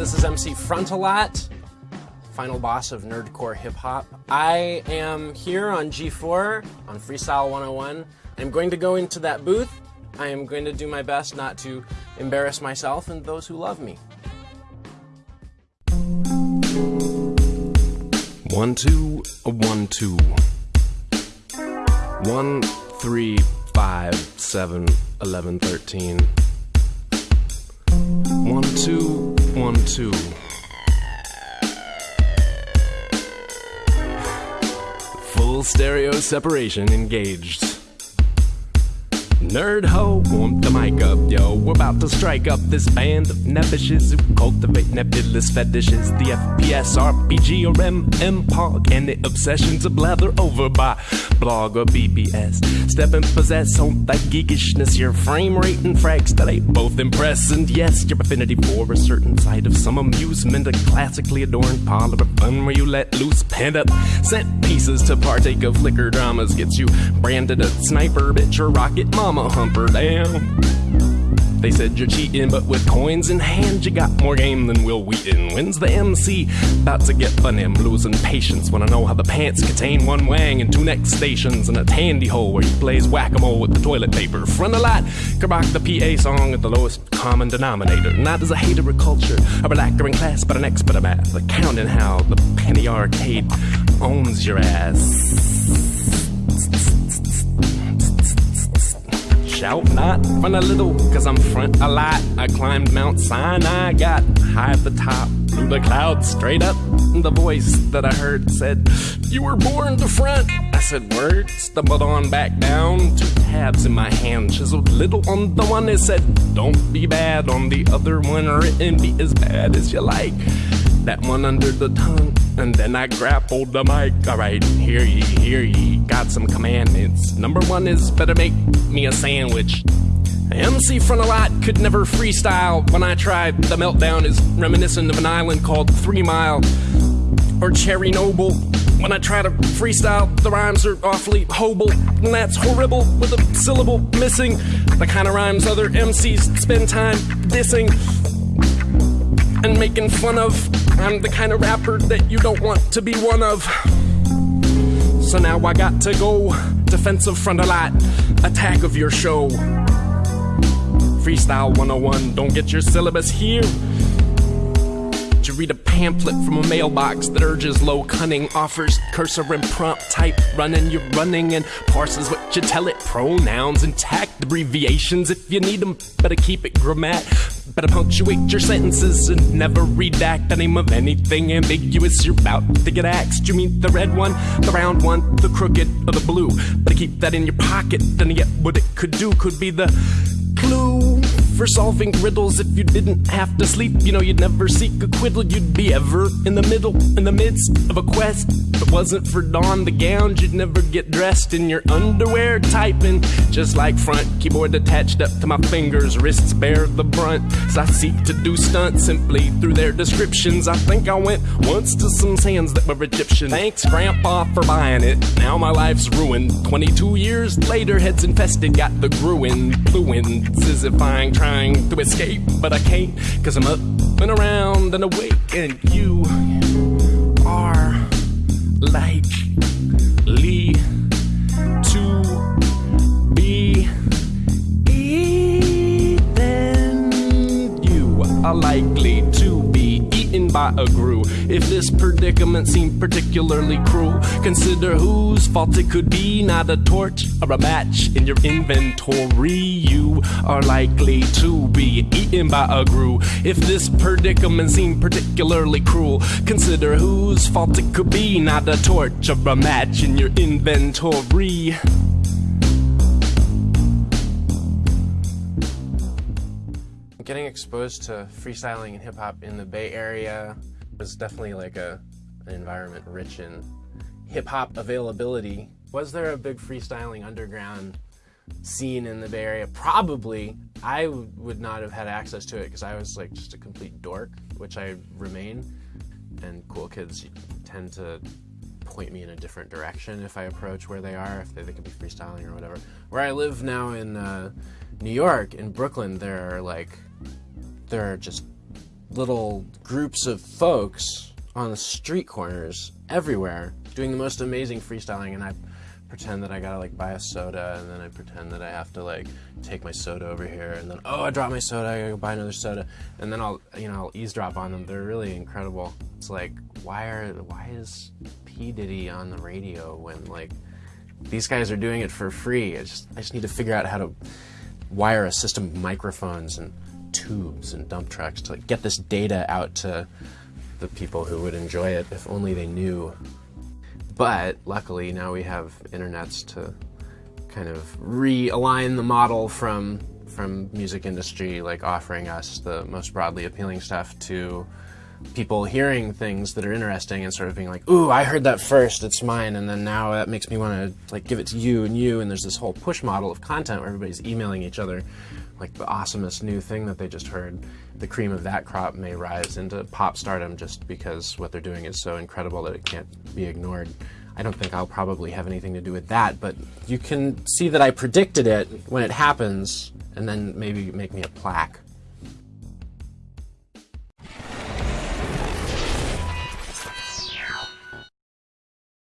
Frontalot, final boss of nerdcore hip hop. I am here on G4 on Freestyle 101. I'm going to go into that booth. I am going to do my best not to embarrass myself and those who love me. One, two, one, two. One, three, five, seven, eleven, thirteen. One, two, one, two. Full stereo separation engaged. Nerd ho, warm the mic up, yo. We're about to strike up this band of nebbishes who cultivate nebulous fetishes. The FPS, RPG, or MMPOG, and the obsessions of blather over by blog or BBS. Step and possess on that geekishness, your frame rate and frags that ain't both impress. And yes, your affinity for a certain side of some amusement, a classically adorned parlor of fun where you let loose pent up sent pieces to partake of liquor dramas gets you branded a sniper bitch or rocket mama humper down. They said you're cheating, but with coins in hand, you got more game than Wil Wheaton. When's the MC about to get funny? I'm losing patience when I know how the pants contain one wang and two next stations and a tandy hole where he plays whack a mole with the toilet paper. Frontalot, Kerbach the PA song at the lowest common denominator. Not as a hater of culture, a relaxer in class, but an expert of math. Accounting how the penny arcade owns your ass. Shout not front a little, cause I'm front a lot. I climbed Mount Sinai, got high at the top, through the clouds, straight up. The voice that I heard said, You were born to front. I said, Word, stumbled on back down. Two tabs in my hand, chiseled little on the one. that said, Don't be bad on the other one, written, be as bad as you like that one under the tongue. And then I grappled the mic. Alright, hear ye, hear ye. Got some commandments. Number one is better make me a sandwich. MC Frontalot could never freestyle. When I tried, the meltdown is reminiscent of an island called Three Mile or Chernobyl. When I try to freestyle, the rhymes are awfully hoble, and that's horrible with a syllable missing. The kind of rhymes other MCs spend time dissing and making fun of. I'm the kind of rapper that you don't want to be one of. So now I got to go defensive front a lot, attack of your show. Freestyle 101, don't get your syllabus here. You read a pamphlet from a mailbox that urges low cunning, offers cursor and prompt type running, you're running, and parses what you tell it. Pronouns intact, abbreviations if you need them. Better keep it grammat. Better punctuate your sentences and never redact the name of anything ambiguous you're about to get axed. You mean the red one, the round one, the crooked, or the blue? Better keep that in your pocket, then yet what it could do could be the clue for solving riddles if you didn't have to sleep. You know, you'd never seek acquittal, you'd be ever in the middle, in the midst of a quest. If it wasn't for Dawn the gowns, you'd never get dressed in your underwear, typing just like front keyboard attached up to my fingers, wrists bear the brunt. As I seek to do stunts simply through their descriptions. I think I went once to some sands that were Egyptian. Thanks, Grandpa, for buying it. Now my life's ruined. 22 years later, heads infested, got the gruin, fluins, as if I'm trying to escape, but I can't, cause I'm up and around and awake, and you are likely to be eaten. You are likely to be eaten by a grue. If this predicament seemed particularly cruel, consider whose fault it could be. Not a torch or a match in your inventory. You are likely to be eaten by a grue. If this predicament seemed particularly cruel, consider whose fault it could be. Not a torch or a match in your inventory. Getting exposed to freestyling and hip hop in the Bay Area was definitely like a an environment rich in hip hop availability. Was there a big freestyling underground scene in the Bay Area? Probably. I would not have had access to it because I was like just a complete dork, which I remain. And cool kids tend to point me in a different direction if I approach where they are, if they think it'd be freestyling or whatever. Where I live now in uh, New York, in Brooklyn, there are like there are just little groups of folks on the street corners everywhere doing the most amazing freestyling, and I pretend that I gotta like buy a soda, and then I pretend that I have to like take my soda over here, and then oh I dropped my soda, I gotta go buy another soda, and then I'll you know I'll eavesdrop on them. They're really incredible. It's like why are why is P Diddy on the radio when like these guys are doing it for free? I just I just need to figure out how to wire a system of microphones and tubes and dump trucks to like, get this data out to the people who would enjoy it if only they knew. But luckily now we have internets to kind of realign the model from from music industry, like offering us the most broadly appealing stuff to people hearing things that are interesting and sort of being like, "Ooh, I heard that first. It's mine." And then now that makes me want to like give it to you and you. And there's this whole push model of content where everybody's emailing each other like the awesomest new thing that they just heard. The cream of that crop may rise into pop stardom just because what they're doing is so incredible that it can't be ignored. I don't think I'll probably have anything to do with that, but you can see that I predicted it when it happens, and then maybe make me a plaque